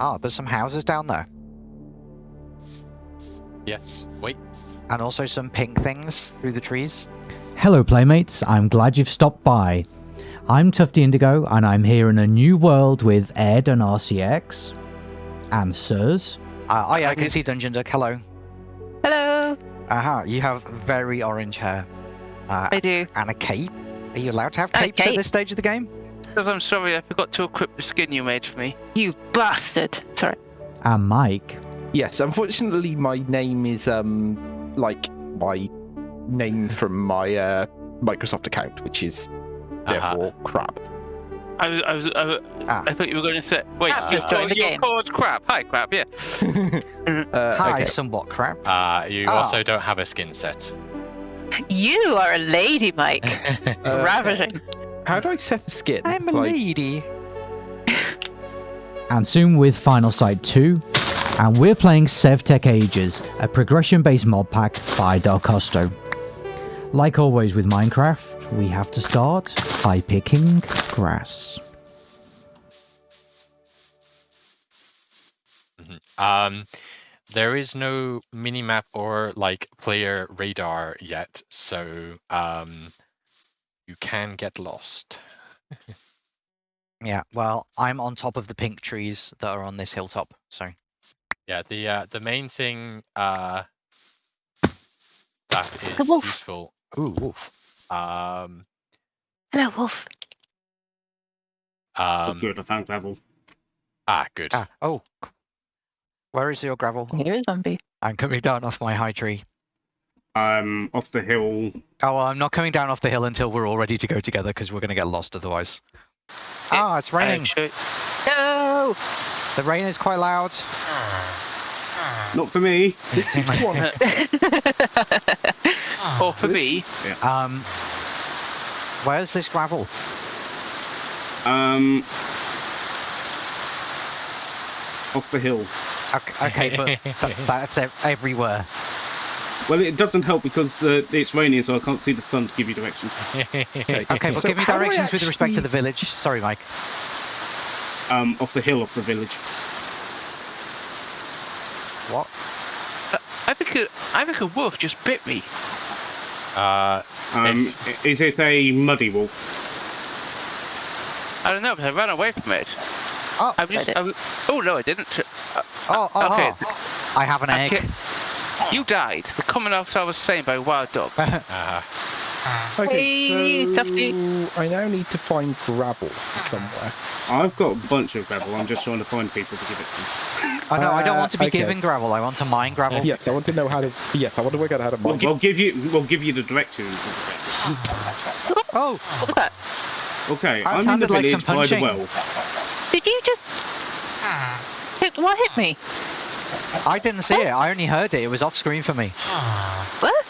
Ah, there's some houses down there. Yes. Wait. And also some pink things through the trees. Hello, playmates. I'm glad you've stopped by. I'm Tufty Indigo, and I'm here in a new world with Ed and RCX. And Sirs. Uh, oh yeah, I can see Dungeon Duck. Hello. Hello. Aha, you have very orange hair. Uh, I do. and a cape. Are you allowed to have A capes at this stage of the game? Because I'm sorry, I forgot to equip the skin you made for me. You bastard. Sorry. And Mike. Yes, unfortunately, my name is um like my name from my uh, Microsoft account, which is Uh-huh. therefore crap. I was, I was, I, was, Ah. I thought you were going to say, wait, Ah, you're, just join the you're game. called crap. Hi, crap. Yeah. uh, Hi, okay. somewhat crap. Uh, you Ah. also don't have a skin set. You are a lady, Mike. Uh, Ravishing. How do I set a skin? I'm a Like, lady. And soon with Final Sight 2. And we're playing SevTech Ages, a progression based mod pack by Darkosto. Like always with Minecraft, we have to start by picking grass. Mhm. Um, there is no minimap or like player radar yet, so um, you can get lost. Yeah, well, I'm on top of the pink trees that are on this hilltop. So Yeah, the uh, the main thing uh, that A is wolf. useful. Ooh, wolf. Um, Hello, Wolf. Oh, um, good, I found gravel. ah, good. ah, oh, where is your gravel? Here is zombie. I'm coming down off my high tree. Um, off the hill. Oh, well, I'm not coming down off the hill until we're all ready to go together because we're going to get lost otherwise. Ah, it's raining. Actually, No. The rain is quite loud. Not for me. This seems to want or for me, Um, where's this gravel? Um, off the hill. Okay, okay but th- that's everywhere. Well, it doesn't help because the it's raining, so I can't see the sun to give you directions. Okay, but So give me how do I directions with respect to the village. Sorry, Mike. Um, off the hill, off the village. What? I think a, I think a wolf just bit me. Uh, Um, is it a muddy wolf? I don't know, but I ran away from it. Oh, I'm just, I'm, oh no, I didn't. Uh, oh, oh, okay. oh. I have an egg. Okay. You died. The commonwealth I was saying by wild dog. uh, Okay, Hey, so Tufty. I now need to find gravel somewhere. I've got a bunch of gravel. I'm just trying to find people to give it to. Oh no, I don't Uh, want to be okay. given gravel. I want to mine gravel. Yes, I want to know how to. Yes, I want to work out how to We'll, mine. we'll give you. We'll give you the directions. Oh, What was that? Okay, That I'm in the sounded like village by the well. Did you just... Hit, what hit me? I didn't see it. I only heard it. It was off screen for me. What?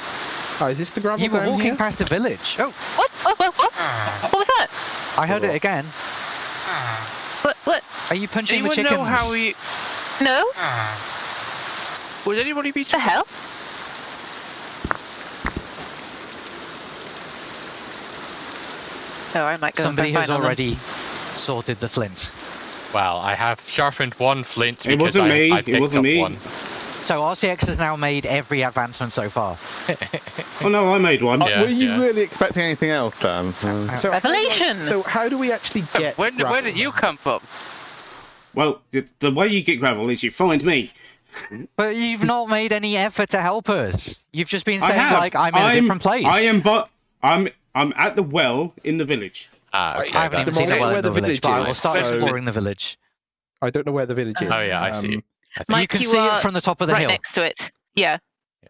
Oh, is this the gravel You were walking here? past a village. Oh, What? Oh, what? What? What, what was that? I heard it again. Ah. What? What? Are you punching the Anyone chickens? know how we? No? Ah. Would anybody be? What the hell? Oh, I might go. Somebody find has them. already sorted the flint. Well, I have sharpened one flint It because wasn't I, me, I it picked wasn't up me. one. So RCX has now made every advancement so far. Oh no, I made one. Yeah, uh, Were you yeah. really expecting anything else, Dan? Uh, so how I- Revelation! so how do we actually get? When, where gravel? did you come from? Well, the, the way you get gravel is you find me. But you've not made any effort to help us. You've just been saying like I'm in a different place. I am, but I'm I'm at the well in the village. Ah, okay. I haven't even seen the moment well where in the the village, village but I will is, start so- exploring the village. I don't know where the village is. Oh yeah, I see. Um, I Mike, you can you see are it from the top of the right hill. next to it. Yeah.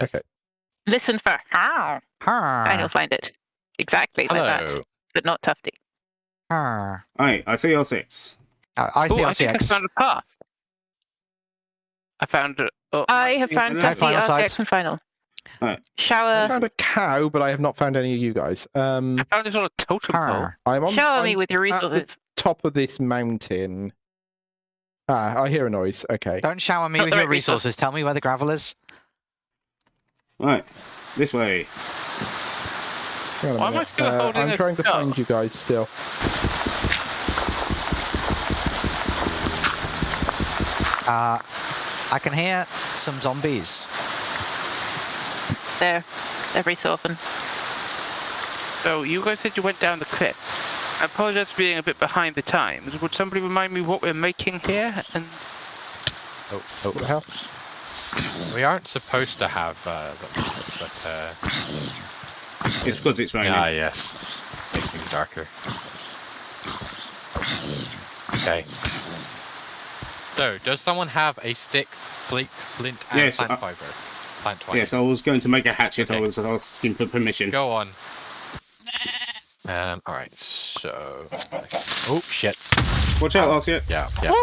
Okay. Listen for how, Har, and you'll find it. Exactly like that, but not Tufty. har. Aye, I see your six. I, I see Oh, I think I found a path. I found. it. Oh, I have found Okay, Tufty, final RTX, sides. and final. Right. I found a cow, but I have not found any of you guys. Um, I found this on a totem pole. I'm on. Shower I'm me with your at the resources. top of this mountain. Ah, I hear a noise. Okay. Don't shower me Not with your right resource. resources. Tell me where the gravel is. Right, this way. Hang on a Why am I still uh, holding I'm this trying to cup? find you guys still. Uh, I can hear some zombies. There, every so often. So you guys said you went down the cliff. I apologize for being a bit behind the times. Would somebody remind me what we're making here? And Oh, oh. What the hell? We aren't supposed to have uh, those, but uh, It's because it's raining. ah, yes, makes things darker. Okay. So, does someone have a stick, flint, flint, and Yes, plant uh, fiber? Plant twine. Yes, I was going to make a hatchet. I was asking for permission. Go on. Um. All right. So. Oh shit. Watch out, Arcia. Yeah. Yeah.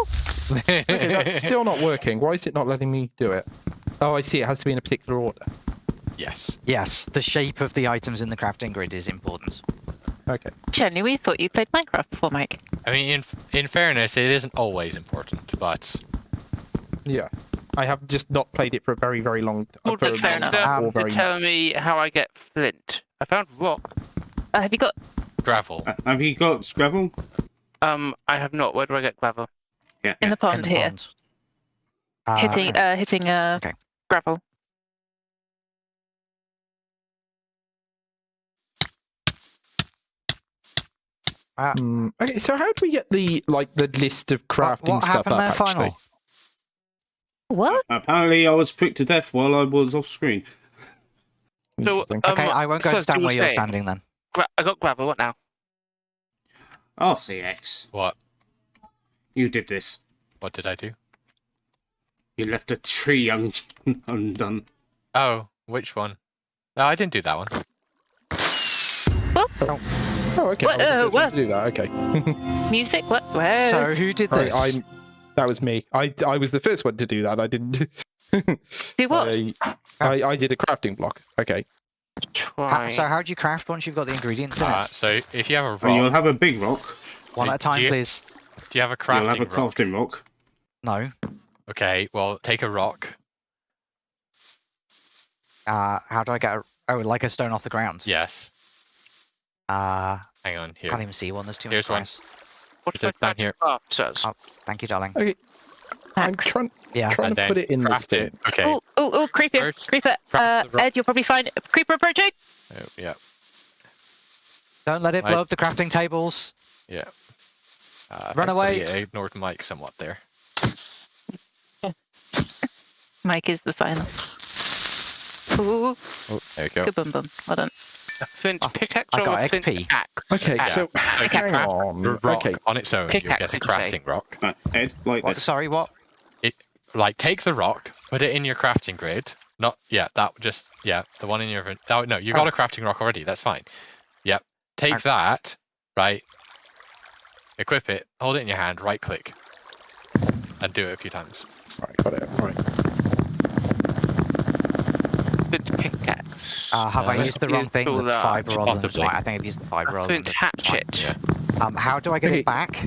Okay, that's still not working. Why is it not letting me do it? Oh, I see. It has to be in a particular order. yes. Yes, the shape of the items in the crafting grid is important. Okay. Genuinely thought you played Minecraft before, Mike. I mean, in in fairness, it isn't always important, but Yeah. I have just not played it for a very, very long time. that's fair enough. Um, Or very to tell me how I get flint. I found rock. Uh, have you got? gravel. Uh, Have you got gravel? Um, I have not. Where do I get gravel? Yeah. In the in pond the here, pond. Uh, hitting, uh, hitting, uh, okay. gravel. Hmm, okay, so how do we get the like the list of crafting what stuff happened up? there, actually? final? What? Apparently, I was pricked to death while I was off screen. So, um, Okay, I won't go so and stand where you're saying- standing then. Gra- I got gravel. What now? RCX, What? you did this. What did I do? You left a tree un- undone. Oh, which one? No, I didn't do that one. oh, okay. What, I was the uh, what? do that. Okay. Music? What? Where? So who did Right, this? I'm. That was me. I I was the first one to do that. I didn't. Do what? I, I I did a crafting block. Okay. Ha- Try. so how do you craft once you've got the ingredients in Uh, it? so if you have a rock, And you'll have a big rock. One at a time, do you- please. do you have a crafting You'll have a crafting rock. No. Okay, well, take a rock. Uh, how do I get a... Oh, like a stone off the ground? Yes. Uh, Hang on here. can't even see one. There's too Here's much one. grass. What Is do it down here? to craft, sirs? Oh. Thank you, darling. I'm trying Yeah. trying And to put it in this craft it. thing. Okay. Oh, oh, oh, creeper, First, creeper. Uh, craft the rock. Ed, you'll probably find creeper approaching. Oh, yeah. Don't let it Right. blow up the crafting tables. Yeah. Uh, Run away. thankfully I ignored Mike somewhat there. Mike is the sign. Ooh, Oh, there you go. good bum bum. Well done. A flint Oh, pickaxe I or got a flint XP. axe? Okay, Yeah. so Okay, hang on. rock Okay, on its own. You Pickaxe, get a did you say? crafting rock. Right, Ed, like What, this. sorry, what? Like, take the rock, put it in your crafting grid. Not, yeah, that just, yeah, the one in your. Oh no, you got Oh. a crafting rock already. That's fine. Yep. Take I- that, right? Equip it. Hold it in your hand. Right click, and do it a few times. right, got it. Right. Flint pickaxe. Uh, have Uh, I used the wrong thing? The fiber rather than the Possibly. I think I've used the fiber rather than flint the twine. hatchet. Yeah. Um, how do I get Okay. it back?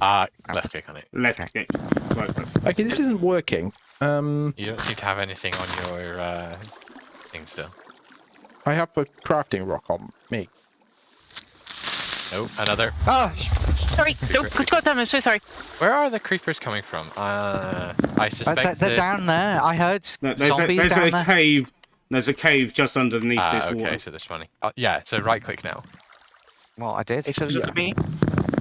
Uh, left click on it. Left Okay. click. Right click. Okay, this isn't working. Um, You don't seem to have anything on your uh, thing still. I have a crafting rock on me. No, another. Oh, Sorry. Oh, good God, damn, I'm so sorry. Where are the creepers coming from? Uh, I uh, suspect they're, they're the- down there. I heard s- No, there's a, there's down a there. cave. There's a cave just underneath Ah, this okay, water. so there's money. Uh, yeah, so right click now. Well, I did. It says look Yeah. me.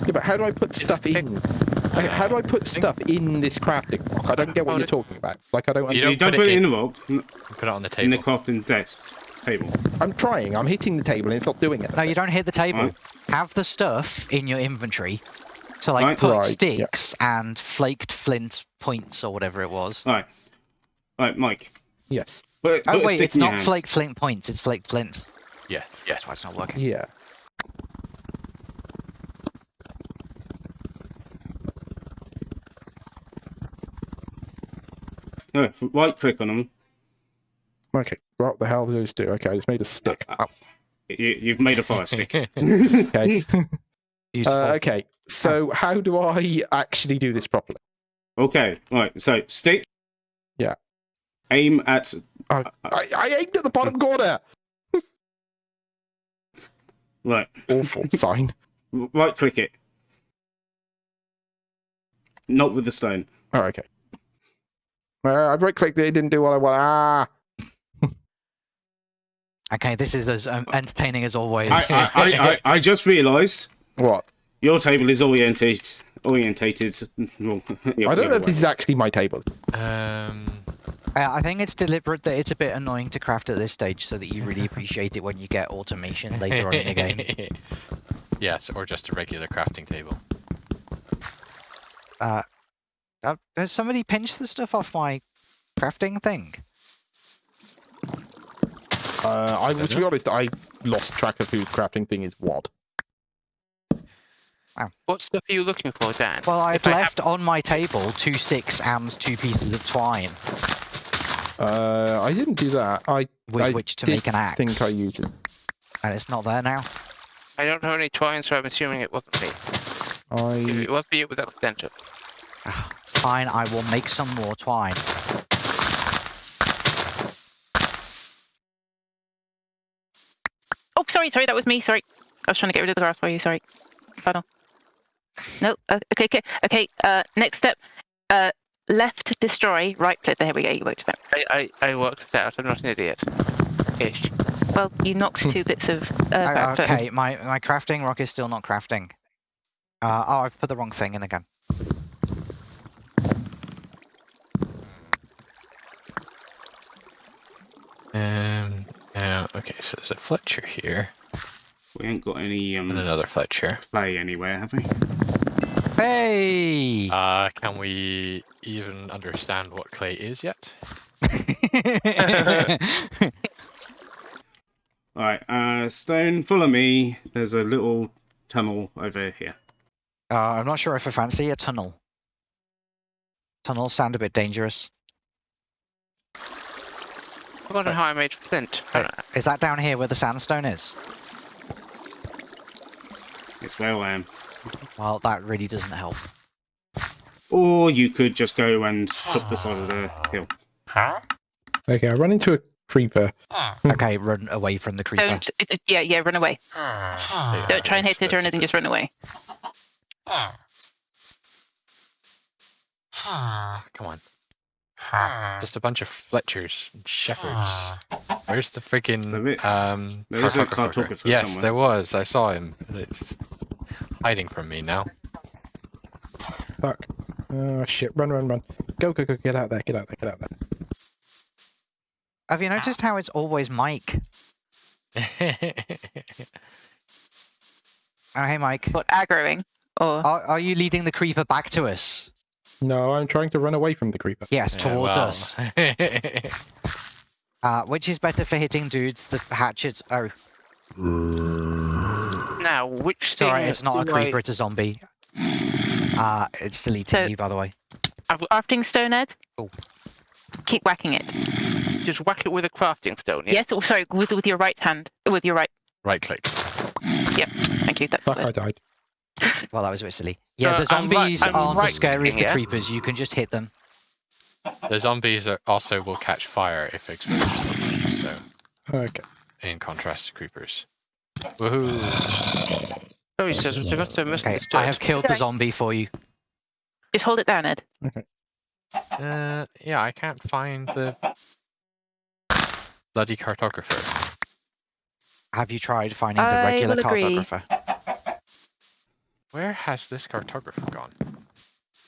Yeah, but how do I put stuff in? Okay, how do I put stuff in this crafting rock? I don't get what you're talking about. Like I don't. You You don't don't, put put it it in in- the rock. n- Put it on the table. In the crafting desk table. I'm trying. I'm hitting the table and it's not doing it. No, you don't hit the table. Right. Have the stuff in your inventory. So like Right. put Right, yeah. sticks and flaked flint points or whatever it was. Right. Right, Mike. Yes. Put, Oh put wait, it's not hand. flaked flint points. It's flake flint. Yeah, yeah. That's why it's not working. Yeah. No, right click on them. Okay. What the hell do those do? Okay, it's made a stick. Uh, You, you've made a fire stick. Okay. Uh, okay. So how do I actually do this properly? okay, right. So stick. Yeah. Aim at. Oh, I, I aimed at the bottom corner. Right. Awful sign. Right click it. Not with the stone. Oh, okay. Uh, I right clicked it, it didn't do what I want. Ah! Okay, this is as um, entertaining as always. I, I, I, I, I just realised What? your table is orientated. Orientated. I don't know if this is actually my table. Um, Uh, I think it's deliberate that it's a bit annoying to craft at this stage, so that you really appreciate it when you get automation later on in the game. yes, or just a regular crafting table. Uh, uh, has somebody pinched the stuff off my crafting thing? Uh, I, to be honest, I lost track of whose crafting thing is what. What stuff are you looking for, Dan? Well, I've If I have- left on my table two sticks and two pieces of twine Uh, I didn't do that. I with I which to did make an axe, think I used it. and it's not there now. I don't have any twine, so I'm assuming it wasn't me. If I it was me, it was accidental. Fine, I will make some more twine. Oh, sorry, sorry, that was me. Sorry, I was trying to get rid of the grass for you. Sorry. Final. No. Uh, okay, okay, okay. Uh, next step. Uh, left destroy. Right click. There we go. You worked it out. I, I, I worked it out. I'm not an idiot. Ish. Well, you knocked two bits of uh, Uh, back first. okay, my my crafting rock is still not crafting. Uh, oh, I've put the wrong thing in again. Um, uh, okay, so there's a Fletcher here We ain't got any and um, another Fletcher. play anywhere, have we? Hey! Uh, can we even understand what clay is yet? Alright, uh, Stone, follow me. There's a little tunnel over here. uh, I'm not sure if I fancy a tunnel. Tunnels sound a bit dangerous. I wonder how I made flint. Uh, Is that down here where the sandstone is? It's where I am. Well, that really doesn't help. Or you could just go and top the side of the hill. Huh? okay. I run into a creeper. Hmm. Hmm. Okay, run away from the creeper. Don't. It, it- yeah, yeah. Run away. Yeah, Don't try and hit it or that's anything. Just run away. Come on. Just a bunch of Fletchers and Shepherds. Where's the There freaking is- um there is a cartographer? cartographer Yes, somewhere. there was. I saw him. It's hiding from me now. Fuck. Oh shit! Run, run, run! Go, go, go! Get out there! Get out there! Get out there! Have you noticed how it's always Mike? Oh, hey, Mike. What aggroing? Or Are, are you leading the creeper back to us? No, I'm trying to run away from the creeper. Yes, Yeah, towards well. us. Uh, which is better for hitting dudes? The hatchets. Oh, Now, which it's alright. thing It's not a do I- creeper. It's a zombie. Uh, it's deleting So- you, by the way. I've- crafting stone, Ed. Oh. Keep whacking it. Just whack it with a crafting stone. Yeah? Yes. Oh, sorry. With with your right hand. With your right. right click. Yep, thank you. That's Fuck! the- I died. Well, that was a bit silly. Yeah, Uh, the I'm right- zombies I'm aren't right as scary as the clicking, yeah? creepers. You can just hit them. The zombies are also will catch fire if exposed to something. So, Okay. in contrast to creepers. Woohoo! Oh, he says, I must have Okay, misunderstood. I have killed the zombie for you. Just hold it down, Ed. Uh, yeah, I can't find the bloody cartographer. Have you tried finding the regular will agree. cartographer? Where has this cartographer gone?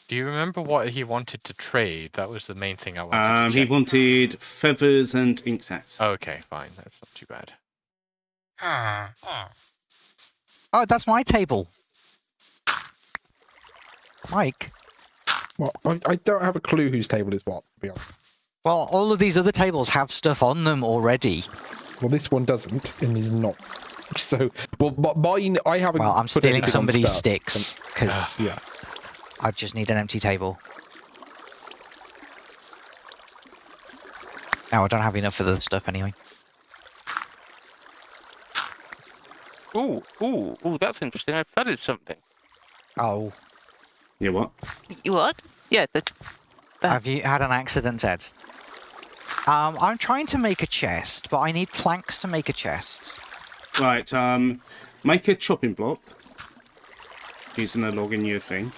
Do you remember what he wanted to trade? That was the main thing I wanted Um, to he wanted feathers and ink sacks. Okay, fine. That's not too bad. Oh, that's my table. Mike. Well, I, I don't have a clue whose table is what. To be honest. Well, all of these other tables have stuff on them already. Well, this one doesn't, and is not. So, well, but mine, I haven't. Well, I'm put stealing somebody's sticks because Ah. Yeah. I just need an empty table. Now I don't have enough for the stuff anyway. Ooh, ooh, ooh, that's interesting. I've flooded something. Oh, Yeah, what? You what? Yeah. The, Uh. have you had an accident, Ed? Um, I'm trying to make a chest, but I need planks to make a chest. Right, um, make a chopping block using a log in your thing.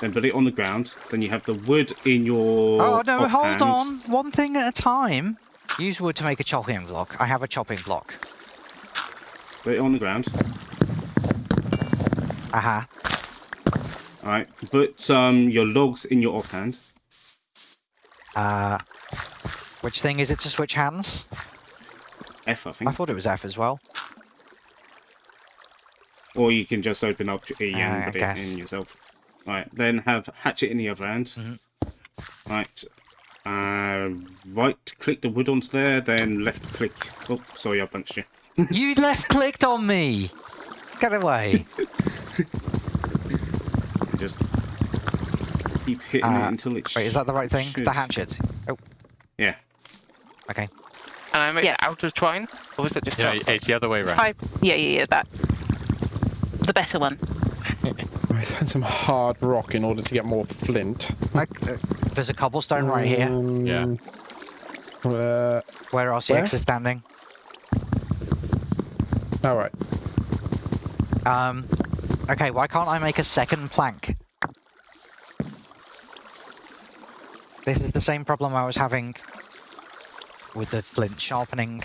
then put it on the ground. Then you have the wood in your. Oh no, offhand. hold on. One thing at a time. Use wood to make a chopping block. I have a chopping block. Put it on the ground. Aha. All right. Put um your logs in your offhand. Uh, which thing is it to switch hands? F, I think. I thought it was F as well. Or you can just open up E Uh, and put it in yourself. Right. Then have hatchet in the other hand. Mhm. Right. Uh, right click the wood onto there, then left click. Oh, sorry, I punched you. You left clicked on me. Get away. Just keep hitting Uh, it until it's. Wait, is that the right thing? should- The hatchet. Oh, Yeah. okay. And I make Yes. it out of twine? Or was that just Yeah, not? it's the other way around. Five. Yeah, yeah, yeah. That. The better one. I find some hard rock in order to get more flint. Like, uh, there's a cobblestone right here Yeah. Um, Uh, where RCX where? is standing. All right. Um, okay, why can't I make a second plank? This is the same problem I was having with the flint sharpening.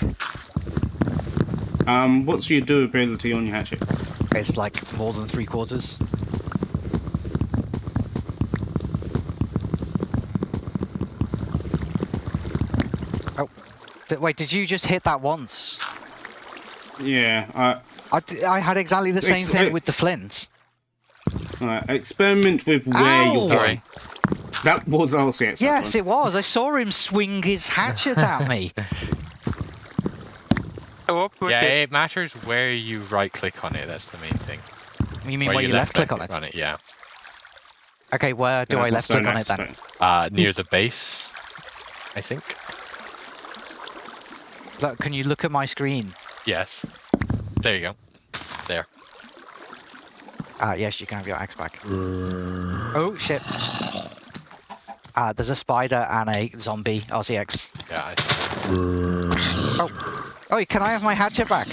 Um, what's your durability on your hatchet? It's like more than three quarters. Oh, d- wait, did you just hit that once? Yeah. I I, d- I had exactly the same thing with the flint. Alright, experiment with where Ow! you're going. That was RCX. that Yes, one. it was. I saw him swing his hatchet at me. Oh, up with Yeah, it. it matters where you right click on it. That's the main thing. You mean Where when you left click on it? On it, yeah. Okay, where do Yeah, I left click on it then? Uh, near the base, I think. Look, can you look at my screen? Yes. There you go. There. Ah, yes, you can have your axe back. Oh shit! Ah, there's a spider and a zombie RCX. Yeah. I Oh, can I have my hatchet back?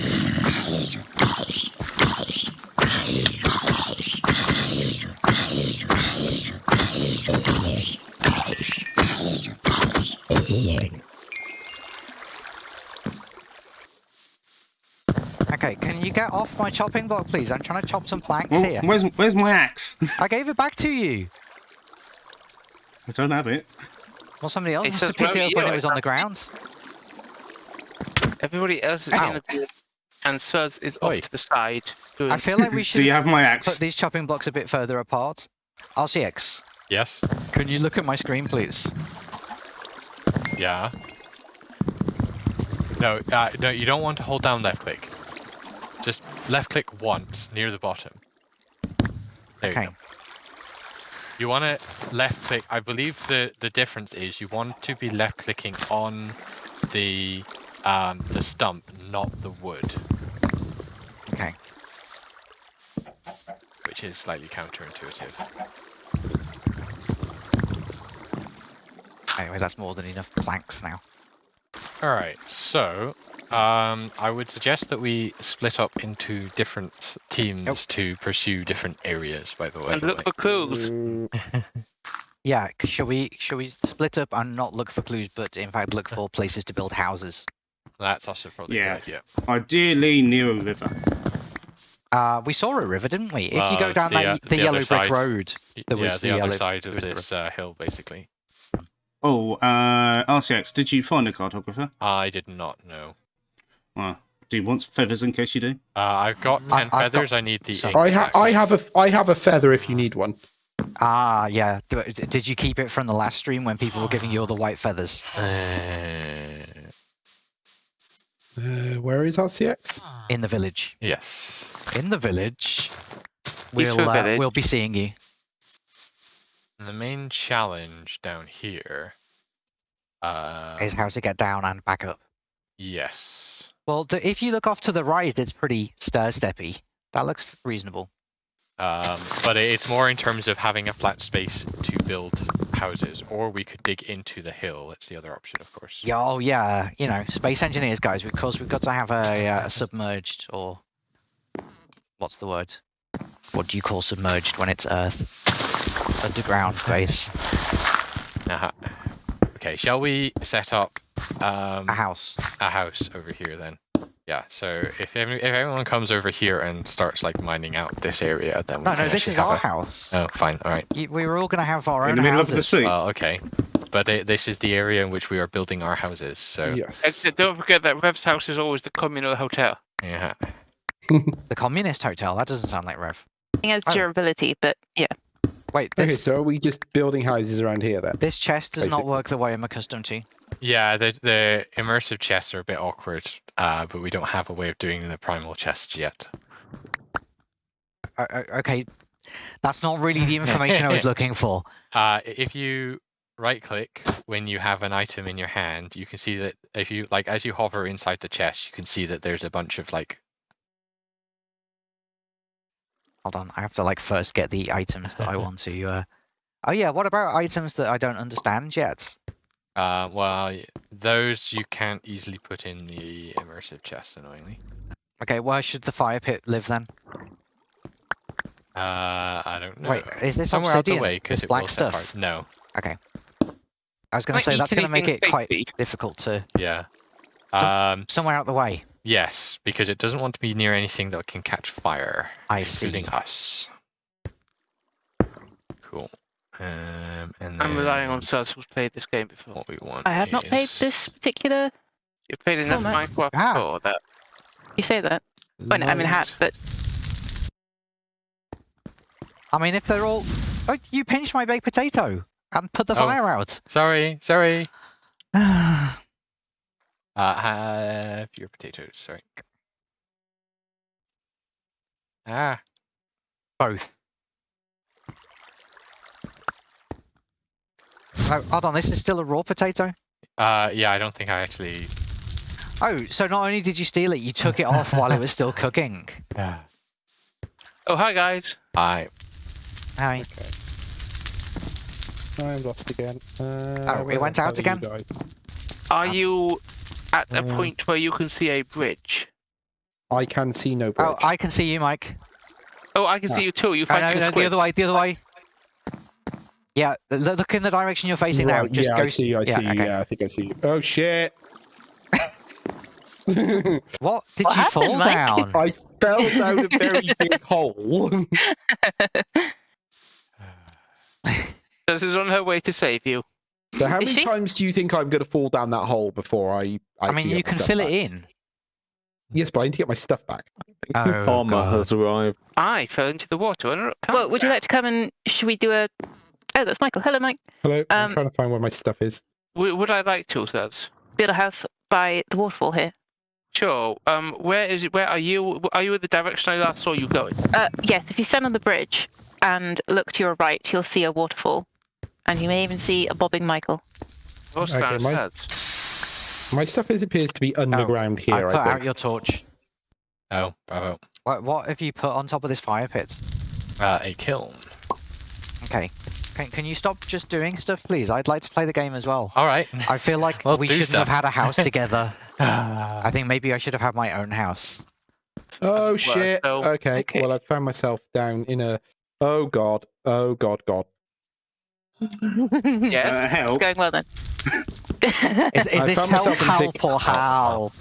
Okay, can you get off my chopping block, please? I'm trying to chop some planks Well, here. where's where's my axe? I gave it back to you. I don't have it. Well, somebody else It must have picked it up when it was on the can't ground. Everybody else is Ow. in the group, and Suz is off to the side. Doing... I feel like we should Do you have my axe? put these chopping blocks a bit further apart. RCX, Yes. can you look at my screen, please? Yeah. No, uh, no, you don't want to hold down left click. Just left click once near the bottom. There you Okay. go. You want to left click. I believe the the difference is you want to be left clicking on the um the stump, not the wood, Okay. which is slightly counterintuitive. Anyway, that's more than enough planks now. All right, so um, I would suggest that we split up into different teams to pursue different areas. By the way, and look for clues. Yeah, c- shall we shall we split up and not look for clues, but in fact look for places to build houses? that's also probably Yeah. a good idea. Ideally near a river. Uh, we saw a river, didn't we? If you go down the, that uh, the, the yellow other brick side. road. Y- There yeah, was the, the other yellow- side of was the this uh, hill, basically. Oh, uh, RCX, did you find a cartographer? I did not know. Well, do you want feathers in case you do? Uh, I've got ten I've got feathers. I need the. some. I ha- I have a I have a feather if you need one. Ah, yeah. D- d- Did you keep it from the last stream when people were giving you all the white feathers? Uh, Uh, where is RCX? In the village. yes. In the village. We'll uh, village. we'll be seeing you. The main challenge down here. Uh, Is how to get down and back up. yes. Well, if you look off to the right, it's pretty stir steppy. That looks reasonable. Um, but it's more in terms of having a flat space to build houses, or we could dig into the hill. That's the other option, of course. Yeah, oh yeah, you know, space engineers, guys. Because we've got to have a, uh, a submerged or what's the word? What do you call submerged when it's Earth? underground base, Uh-huh. Okay, shall we set up um, a house. a house over here then? Yeah. So if every, if everyone comes over here and starts like mining out this area, then we No, can no, this is our a- house. Oh, fine. All right. Y- We were all gonna have our In own the middle of the houses. sea. Well, okay. But this is the area in which we are building our houses. So Yes. Except don't forget that Rev's house is always the communal hotel. yeah. The communist hotel. That doesn't sound like Rev. It has Oh. durability, but yeah. Wait, Okay, so are we just building houses around here then? this chest does not Basically. work the way I'm accustomed to. Yeah, the the immersive chests are a bit awkward, uh, but we don't have a way of doing the primal chests yet. Uh, uh, okay, that's not really the information I was looking for. Uh, if you right click when you have an item in your hand, you can see that if you like as you hover inside the chest, you can see that there's a bunch of like Hold on, I have to like first get the items that I want to. Uh... Oh yeah, what about items that I don't understand yet? uh well those you can't easily put in the immersive chest annoyingly. Okay, where should the fire pit live then? Uh I don't know. Wait, is this somewhere out obsidian? the way because This it black will set stuff? fire- No, Okay. I was gonna Might say that's gonna make anything it quite difficult to yeah. Um somewhere out the way. Yes, because it doesn't want to be near anything that can catch fire. I see. including us. Cool. Um, and I'm relying on then who's played this game before. what we want. I have not played this particular. You've played enough man. Minecraft Ah. before that. You say that? Well, no, I mean, have, but I mean, if they're all, oh, you pinched my baked potato and put the Oh. fire out. Sorry, sorry. Uh, have your potatoes. Sorry. Ah, Both. Oh, hold on, this is still a raw potato? uh, yeah. I don't think I actually. Oh, so not only did you steal it, you took it off while it was still cooking. Yeah. Oh, hi guys. Hi. Hi. I'm lost again. Uh, Oh, we went out again? you guys? Are you at a Um, point where you can see a bridge? I can see no bridge. Oh, I can see you, Mike. Oh, I can see you too. You Oh, find no, the no, the other way, the other way. Yeah, look in the direction you're facing now. Right, Just yeah, go. I see, I yeah, see, okay. yeah, I think I see. You. Oh shit! What? Did What you happened, fall Mike? down? I fell down a very big hole. this is on her way to save you. So how many times do you think I'm going to fall down that hole before I? I, I mean, you can fill back? it in. Yes, but I need to get my stuff back. Oh, Armor God. has arrived. I fell into the water. Well, would you like to come and should we do a? Oh, that's Michael. Hello, Mike. Hello, I'm Um, trying to find where my stuff is. Would, would I like to, Suz? Build a house by the waterfall here. Sure. Um, where is it? Where are you? Are you in the direction I last saw you going? Uh, yes, if you stand on the bridge and look to your right, you'll see a waterfall, and you may even see a bobbing Michael. I've Okay, my- My stuff is appears to be underground I here. put I, out think. your torch. oh bravo. What, what have you put on top of this fire pit? Uh, a kiln. Okay. Can, can you stop just doing stuff, please? I'd like to play the game as well. All right. I feel like Well, we shouldn't have had a house together. I I think maybe I should have had my own house. Oh shit! so- okay. okay. well I found myself down in a. Oh god! Oh god! God! Yes. Uh, help. Going well then. Is, is this found help, myself big- help, or help?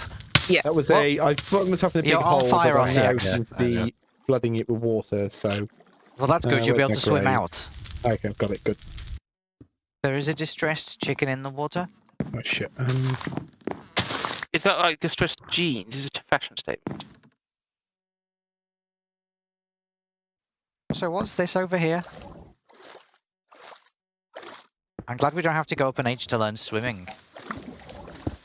Yeah. That was Well, a. I put myself in a big you're on hole, fire but on I the now exit. seem to I know. be flooding it with water. So Well, that's good. Uh, You'll be able to swim grave? out. okay, I've got it. Good. There is a distressed chicken in the water. Oh shit! Um, Is that like distressed jeans? Is it a fashion statement? So what's this over here? I'm glad we don't have to go up an age to learn swimming.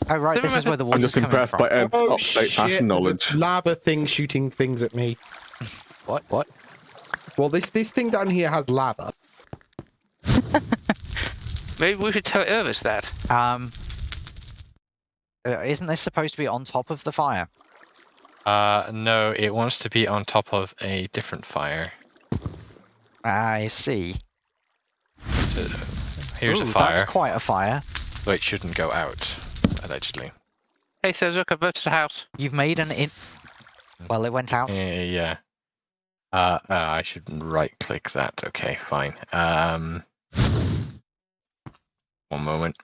Oh right, this is where the water is. I'm just impressed by Ed's oh up-to-date shit! fashion knowledge. a lava thing shooting things at me. what? What? Well, this this thing down here has lava. Maybe we should tell Irvis that. Um, uh, isn't this supposed to be on top of the fire? Uh, no. It wants to be on top of a different fire. I see. So, here's Ooh, a fire, That's quite a fire. but it shouldn't go out. Allegedly. Hey, Suz, look, I've built a house. You've made an in. Well, it went out. Yeah. yeah. Uh, uh, I should right click that. Okay, fine. Um, one moment.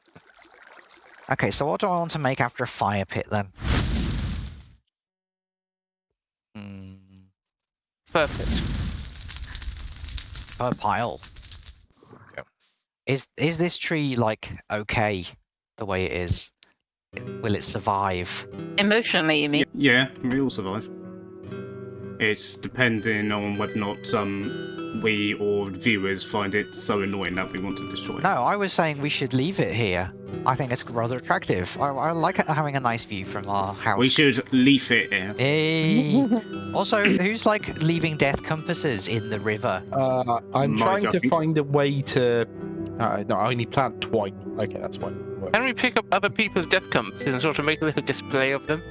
Okay, so what do I want to make after a fire pit then? Hmm, Perfect. per pile. Yep. Is is this tree like okay the way it is? Will it survive? Emotionally, you mean? Yeah, we all survive. It's depending on whether or not um, we or viewers find it so annoying that we want to destroy it. No, I was saying we should leave it here. I think it's rather attractive. I, I like having a nice view from our house. We should leave it here. Hey. also, who's like leaving death compasses in the river? Uh, I'm My trying to find a way to. Uh, no, I only plant twine. Okay, that's fine. Works. Can we pick up other people's death compasses and sort of make a little display of them?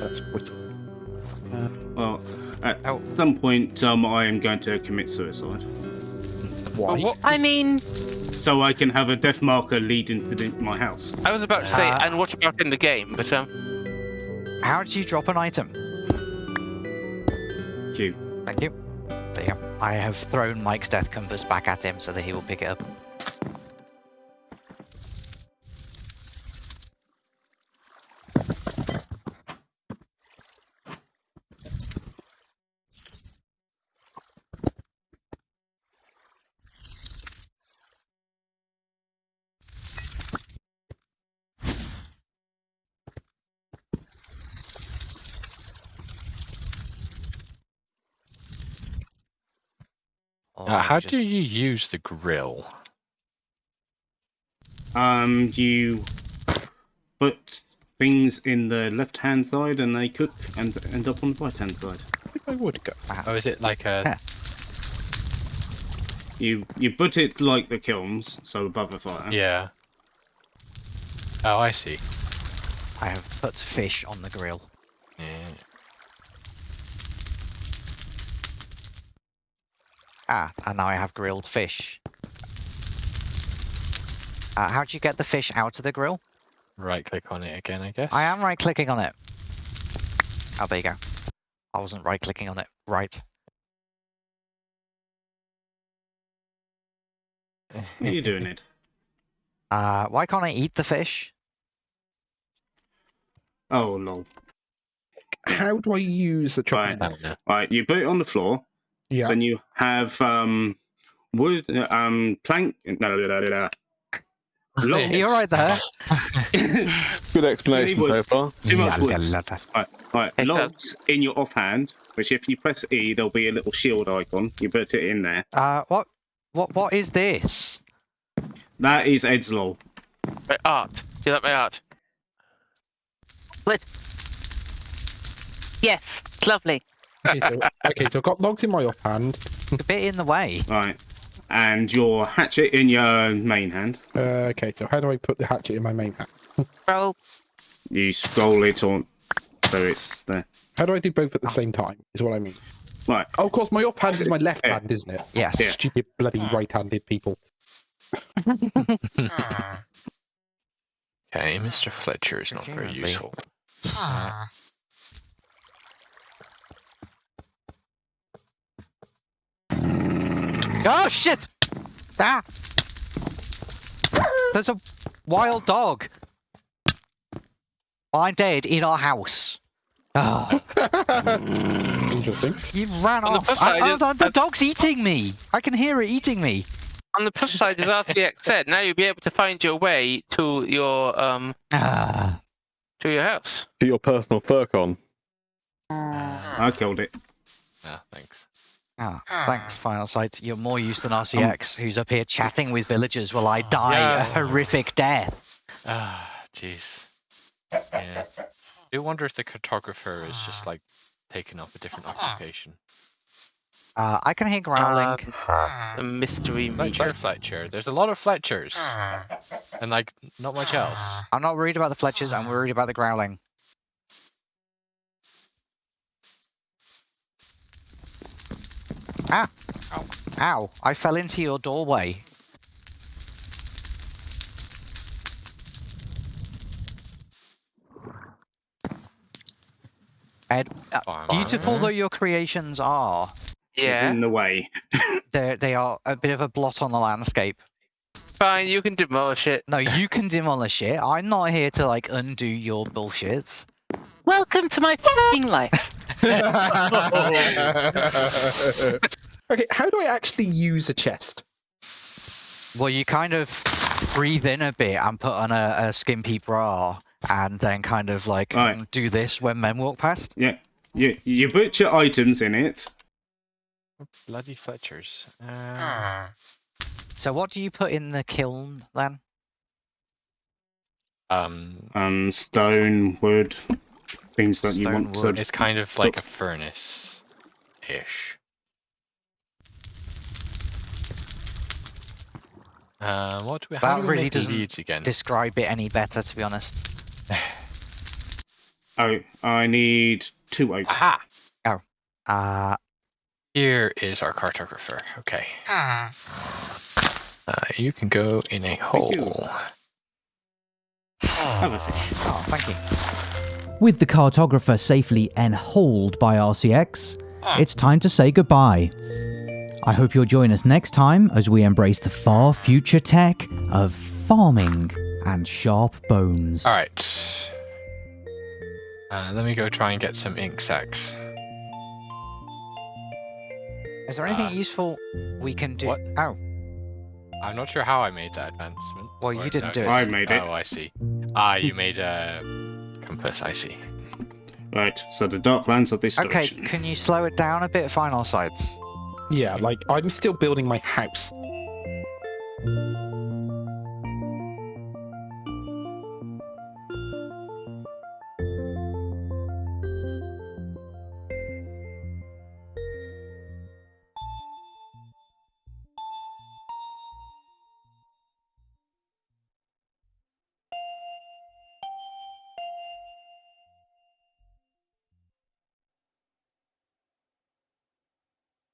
That's what. Well, at Oh. some point, um, I am going to commit suicide. Why? what- I mean, So I can have a death marker leading to the, my house. I was about to say, Ah. and what about in the game? But um, How did you drop an item? Q. Thank you. I have thrown Mike's death compass back at him so that he will pick it up. How just- do you use the grill? Um, you put things in the left-hand side and they cook and end up on the right-hand side. I think I would go. Oh, is it like a? You you put it like the kilns, so above the fire. yeah. Oh, I see. I have put fish on the grill. Ah, and now I have grilled fish. Uh, how do you get the fish out of the grill? Right click on it again, I guess. I am right clicking on it. Oh, there you go. I wasn't right clicking on it. Right. What are you doing it? Uh, why can't I eat the fish? Oh lol. How do I use the chopping Right. board? No. Right, you put it on the floor. Yeah. Then you have um wood um plank. No, no, no, no, no. Logs. You're right there. Good explanation so far. Too much La, la, wood. la, la. Right, right. Logs in your offhand, which if you press E, there'll be a little shield icon. You put it in there. Uh, what, what, what is this? That is Ed's lol. my art. You like my art? yes, lovely. Okay, so, okay, so I've got logs in my offhand. A bit in the way. Right. And your hatchet in your main hand. Uh, okay, so how do I put the hatchet in my main hand? Roll. You scroll it on, so it's there. How do I do both at the same time? Is what I mean. Right. Oh, of course, my offhand is my left Yeah. hand, isn't it? Yes. Yeah. Stupid bloody right-handed people. Okay, Mr. Fletcher is not very Presumably. useful. Oh shit! Ah! There's a wild dog. I'm dead in our house. Oh, Interesting. you ran On off. plus I- side is- the, the dog's eating me. I can hear it eating me. On the plus side, as RCX said, now you'll be able to find your way to your um Ah. to your house. To your personal furcon. I killed it. Ah, thanks. Ah, thanks, Final Sight. You're more use than RCX, who's up here chatting with villagers while I die a horrific death. Ah, jeez. Yeah. I do wonder if the cartographer is just like taking up a different occupation. Uh, I can hear growling. The mystery meat. Fletcher, Fletcher. There's a lot of Fletchers, and like not much else. I'm not worried about the Fletchers, I'm worried about the growling. Ah! Ow. Ow! I fell into your doorway. Ed, uh, beautiful though your creations are, Yeah. in the way. they they are a bit of a blot on the landscape. Fine, you can demolish it. No, you can demolish it. I'm not here to like undo your bullshit. Welcome to my f***ing life. okay, how do I actually use a chest? Well, you kind of breathe in a bit and put on a, a skimpy bra, and then kind of like Right. do this when men walk past. Yeah. You, you put your items in it. Bloody Fletchers. Uh, So what do you put in the kiln then? Um, Um, stone, wood, things that you want wood. to. it's kind of like a furnace-ish. Uh, what do we? How That do we really doesn't again? Describe it any better, to be honest. Oh, I need two oak. Aha! Uh, Here is our cartographer. Okay. Uh, you can go in a Thank you. hole. Have a fish. oh, thank you. With the cartographer safely enholed by RCX, it's time to say goodbye. I hope you'll join us next time as we embrace the far future tech of farming and sharp bones. All right. Uh, let me go try and get some ink sacs. Is there anything Uh, useful we can do? what? Oh, I'm not sure how I made that advancement. Well, you didn't no, do it. I made it. Oh, I see. Ah, you made a compass. I see. Right, so the dark lands of this okay. direction. Can you slow it down a bit, final sides? Yeah, like I'm still building my house.